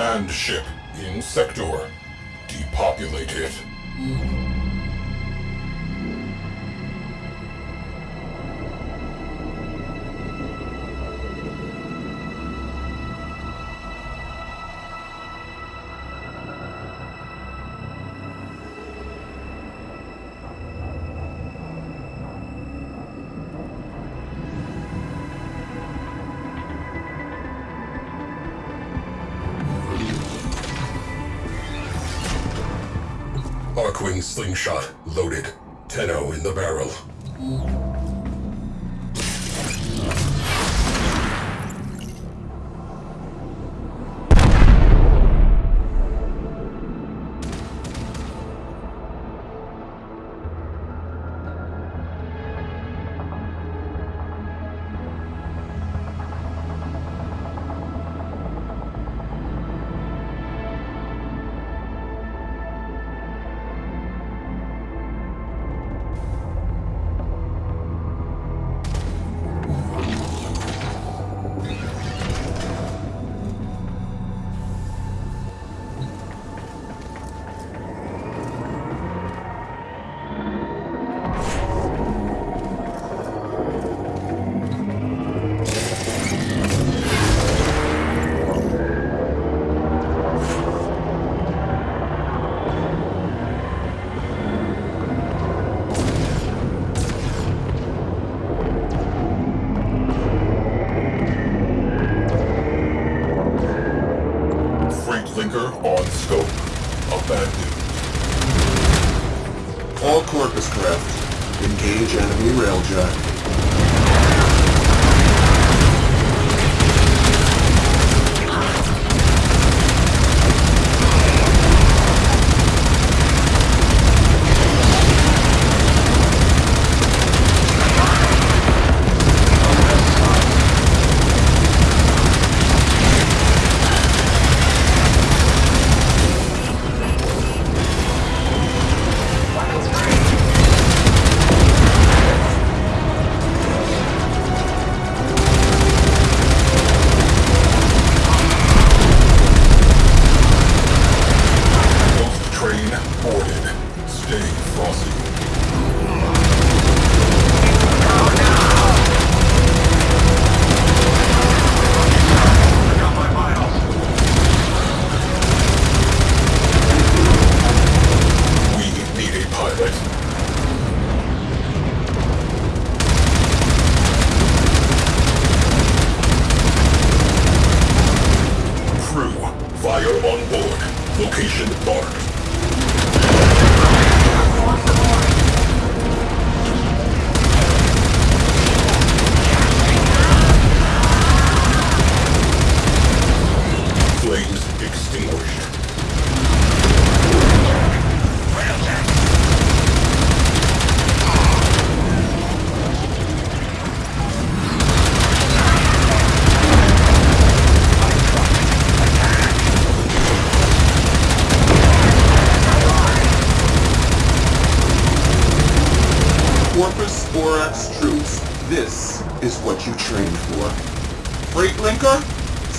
Command ship in sector. Depopulate it. Archwing slingshot loaded. Tenno in the barrel.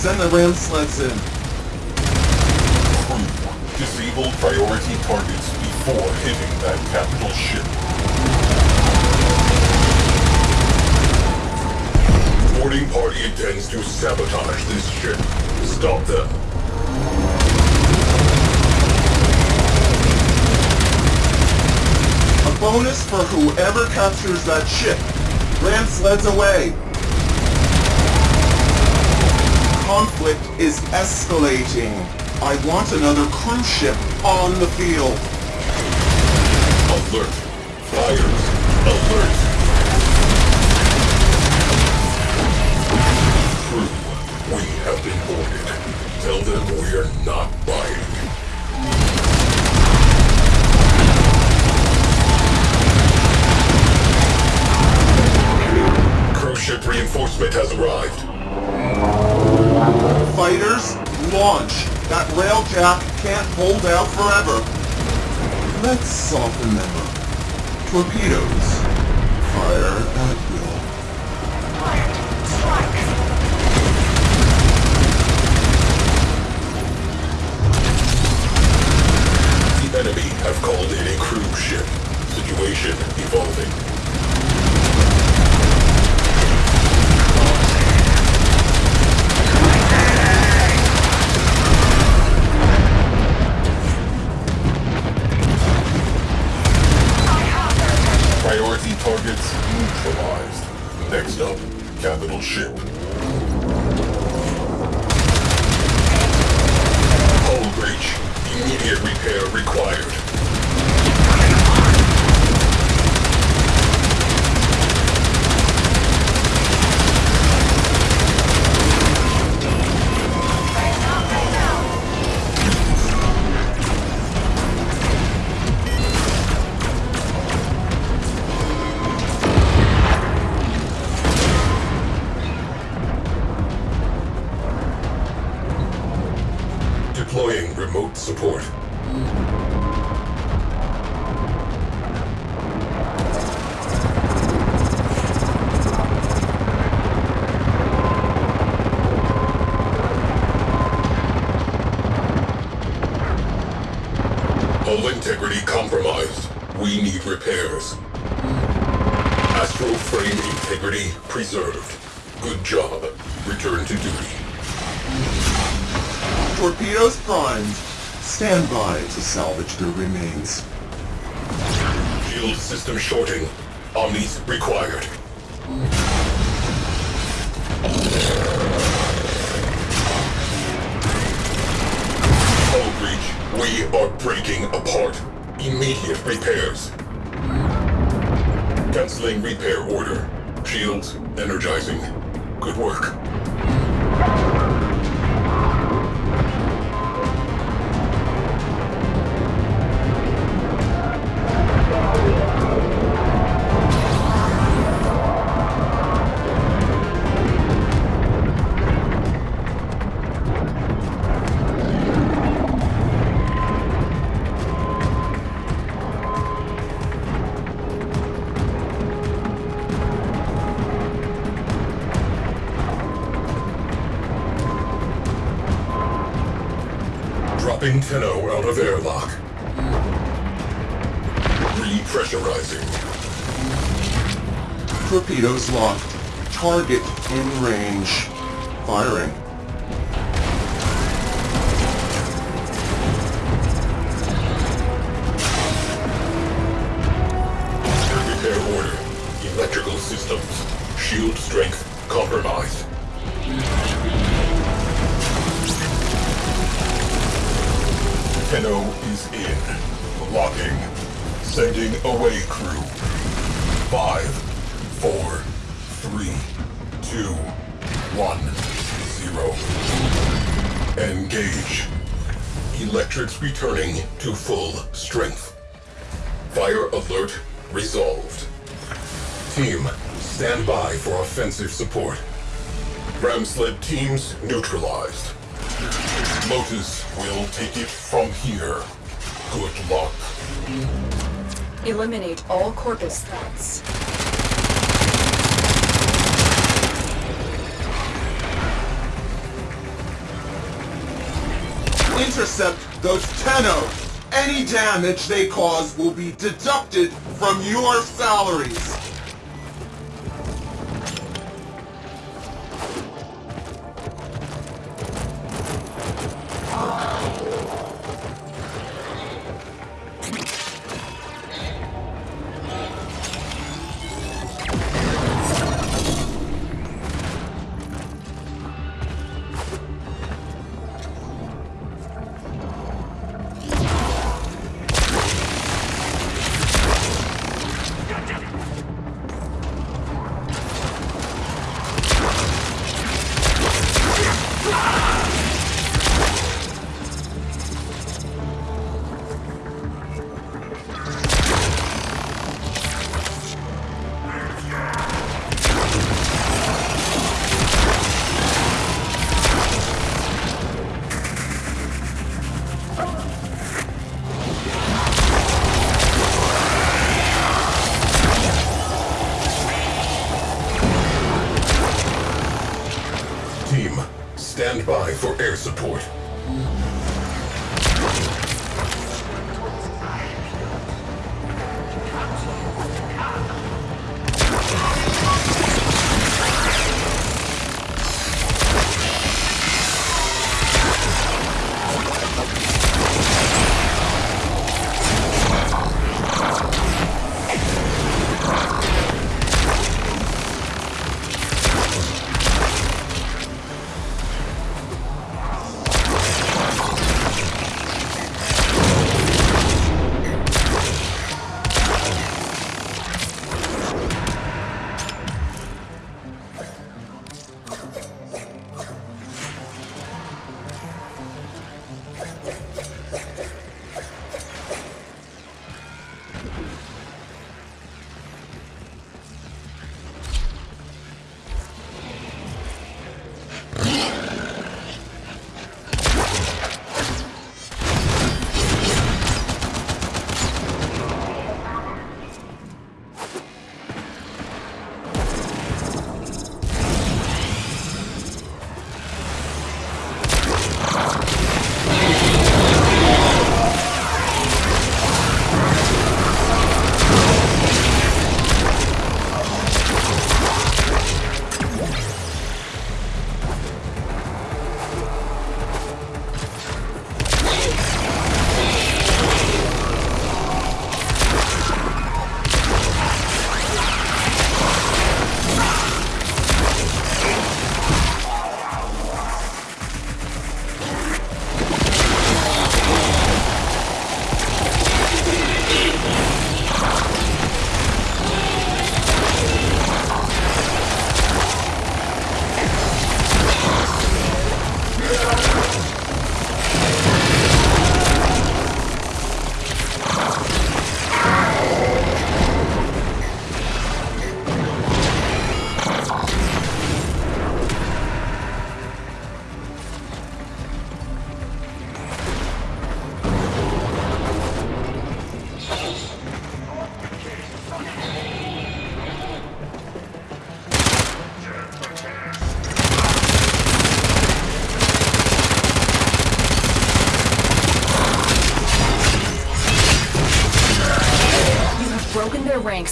Send the ram sleds in. Disable priority targets before hitting that capital ship. Boarding party intends to sabotage this ship. Stop them. A bonus for whoever captures that ship. Ram sleds away. Conflict is escalating. I want another crewship on the field. Alert. Jack can't hold out forever. Let's soften them up. Torpedoes. Fire at will. Quiet. Strike. The enemy have called in a crewship. Situation evolving. targets neutralized. Next up, capital ship. Hull breach. Immediate repair required. Hull integrity compromised. We need repairs. Astral frame integrity preserved. Good job. Return to duty. Torpedoes primed. Stand by to salvage their remains. Shield system shorting. Omnis required. We are breaking apart. Immediate repairs. Canceling repair order. Shields energizing. Good work. Tenno out of airlock. Repressurizing. Torpedoes locked. Target in range. Firing. Crew. Five, four, three, two, one, zero. Engage. Electrics returning to full strength. Fire alert resolved. Team, stand by for offensive support. Ram sled teams neutralized. Lotus will take it from here. Good luck. Eliminate all Corpus threats. Intercept those Tenno. Any damage they cause will be deducted from your salaries.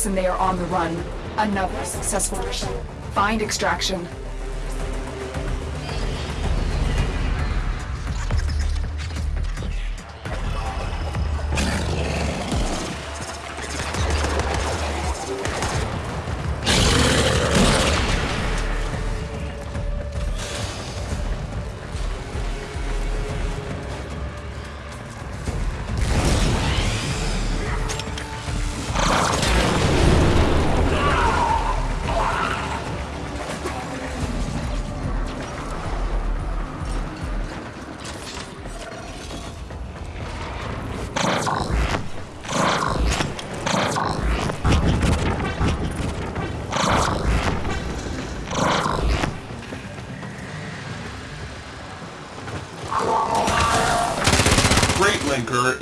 And they are on the run. Another successful mission. Find extraction.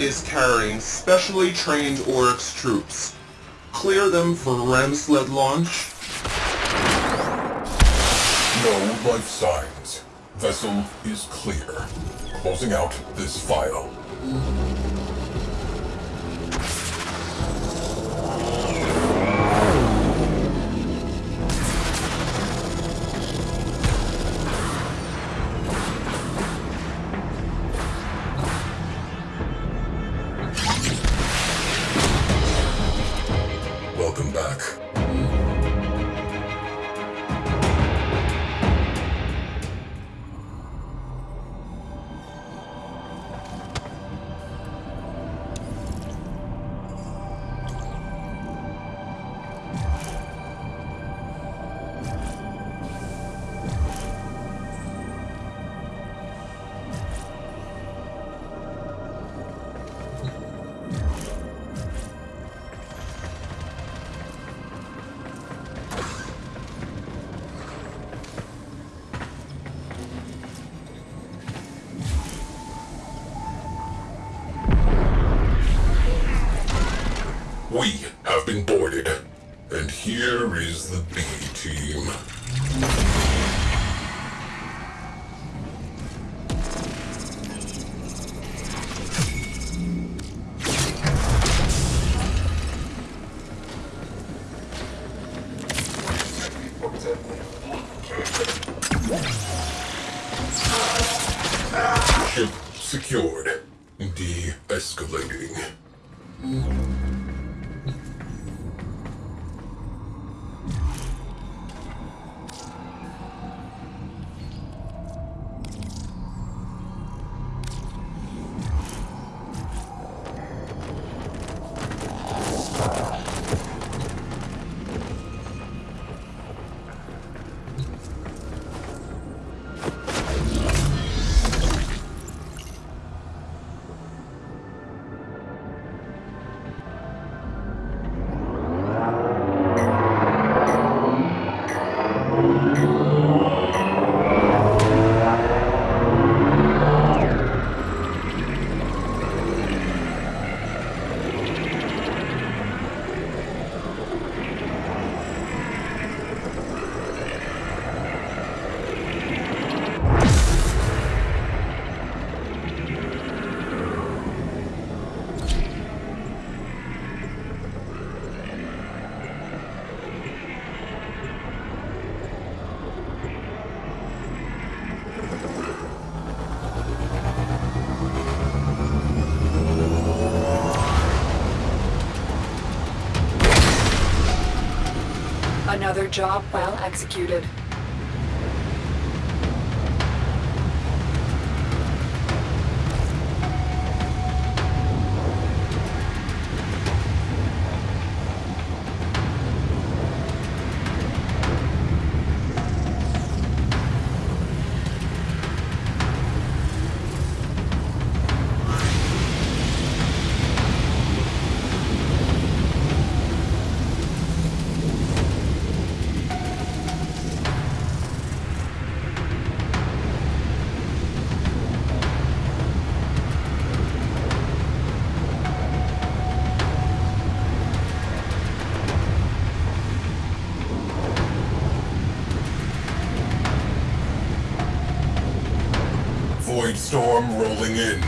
Is carrying specially trained Oryx troops. Clear them for ram sled launch. No life signs. Vessel is clear. Closing out this file. Back. Another job well executed. Storm rolling in.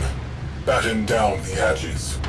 Batten down the hatches.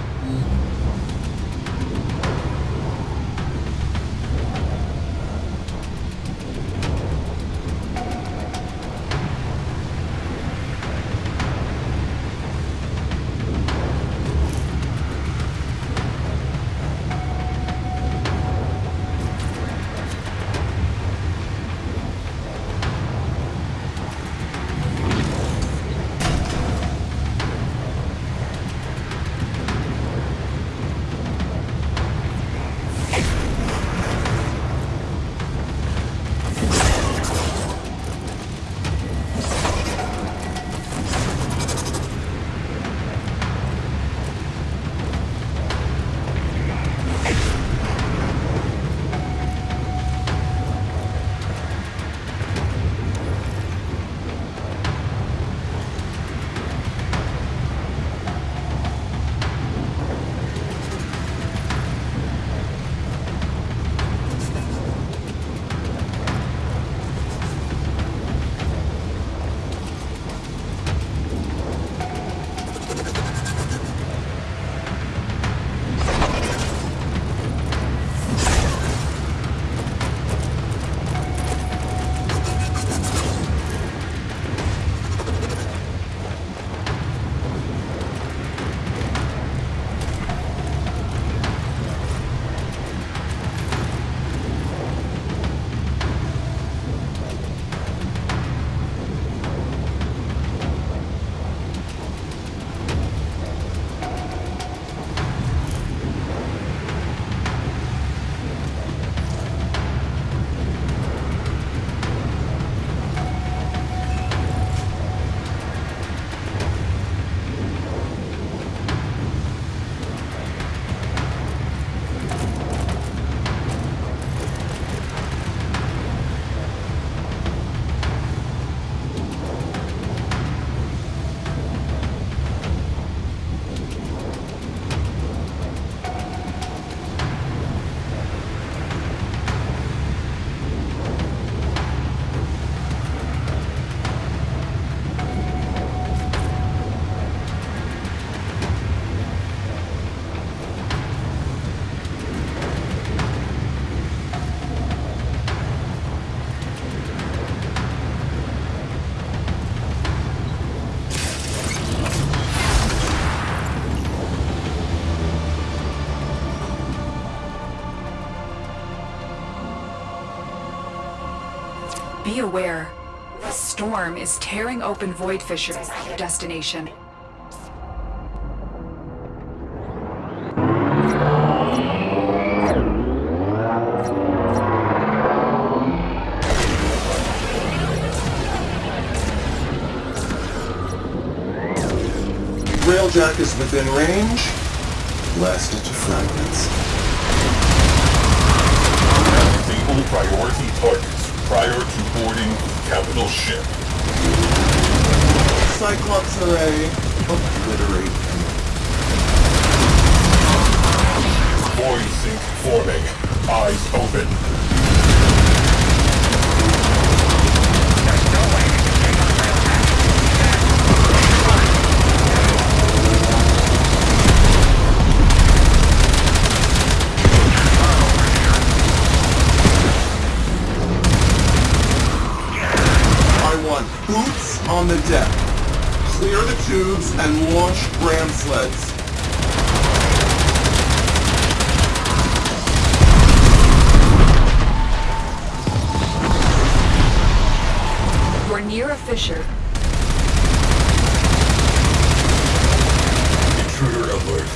Be aware. The storm is tearing open void fissures at your destination. Railjack is within range. Blast it to fragments. Disable priority targets prior to boarding capital ship. Cyclops array. Obliterate him. Void sink forming. Eyes open. I want boots on the deck. Clear the tubes and launch ram sleds. You're near a fissure. Intruder alert.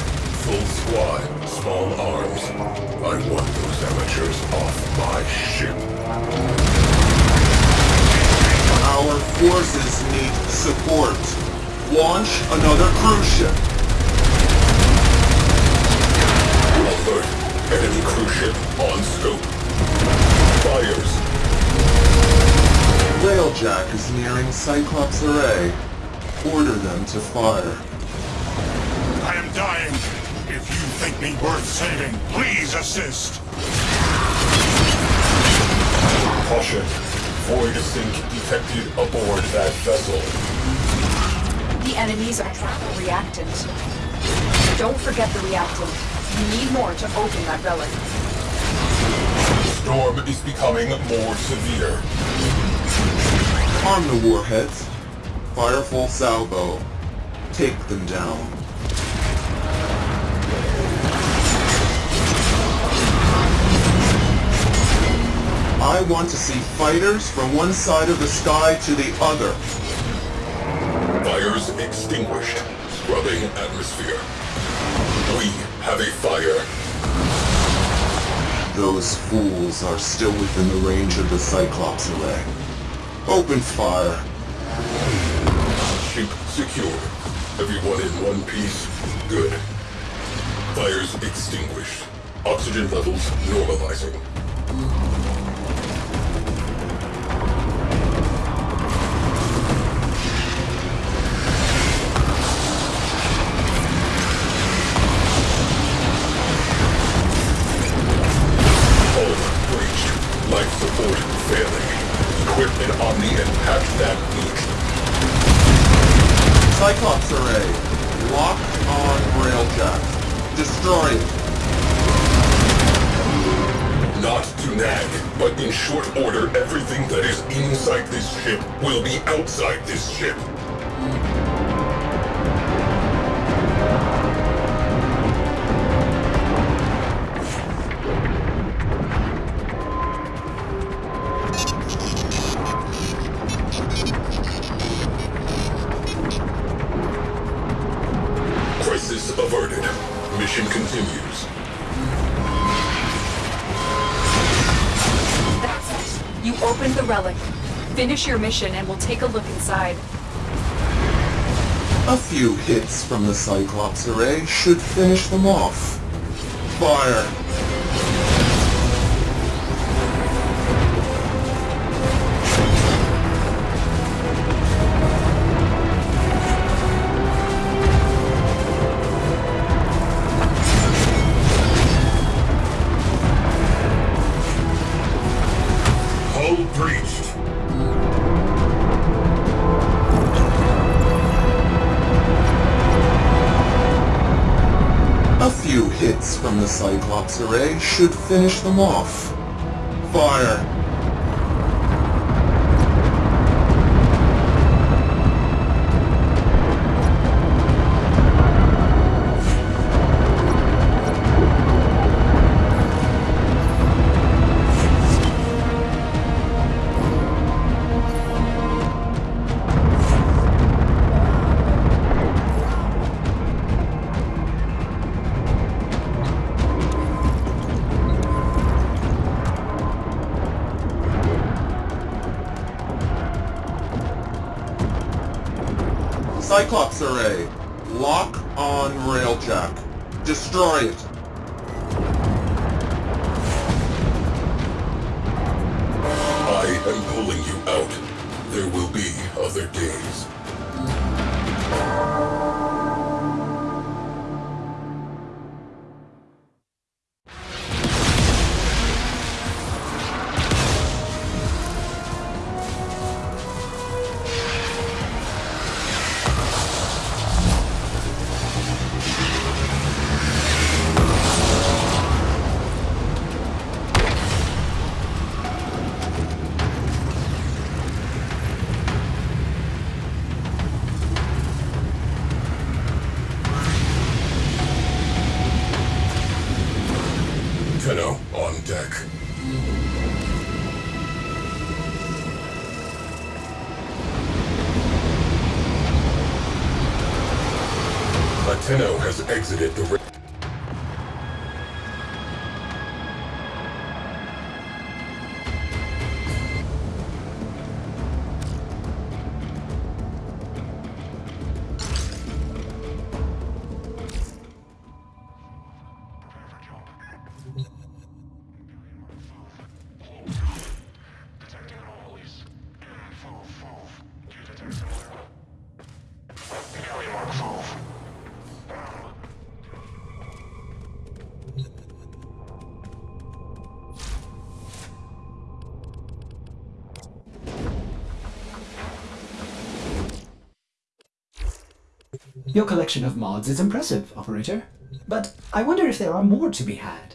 Full squad. Small arms. I want those amateurs off my ship. Our forces need support. Launch another crewship. Alert. Enemy crewship on scope. Fires. Railjack is nearing Cyclops array. Order them to fire. I am dying. If you think me worth saving, please assist. Caution. Void sink detected aboard that vessel. The enemies are trapping a reactant. Don't forget the reactant. You need more to open that relic. Storm is becoming more severe. Arm the warheads. Fire full salvo. Take them down. Want to see fighters from one side of the sky to the other. Fires extinguished. Scrubbing atmosphere. We have a fire. Those fools are still within the range of the Cyclops array. Open fire. Ship secure. Everyone in one piece. Good. Fires extinguished. Oxygen levels normalizing. Not to nag, but in short order, everything that is inside this ship will be outside this ship. Finish your mission and we'll take a look inside. A few hits from the Cyclops array should finish them off. Fire. Cyclops array should finish them off. Fire. Array. Lock on railjack. Destroy it. I am pulling you out. There will be other days. Tenno has exited the... collection of mods is impressive, Operator. But I wonder if there are more to be had.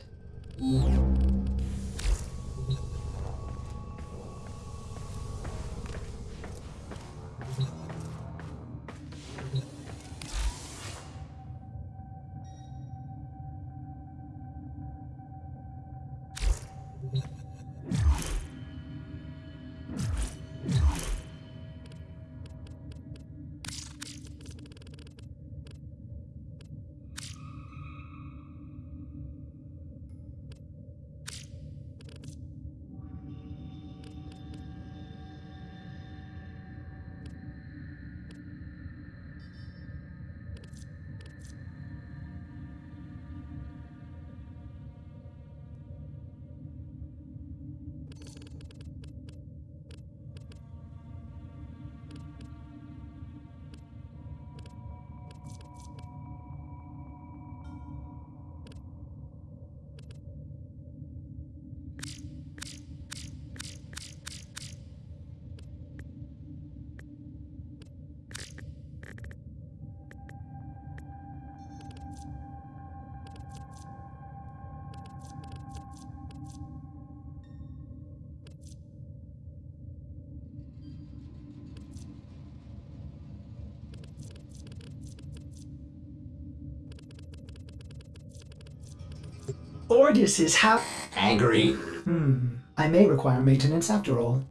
Ordis is how angry. Hmm. I may require maintenance after all.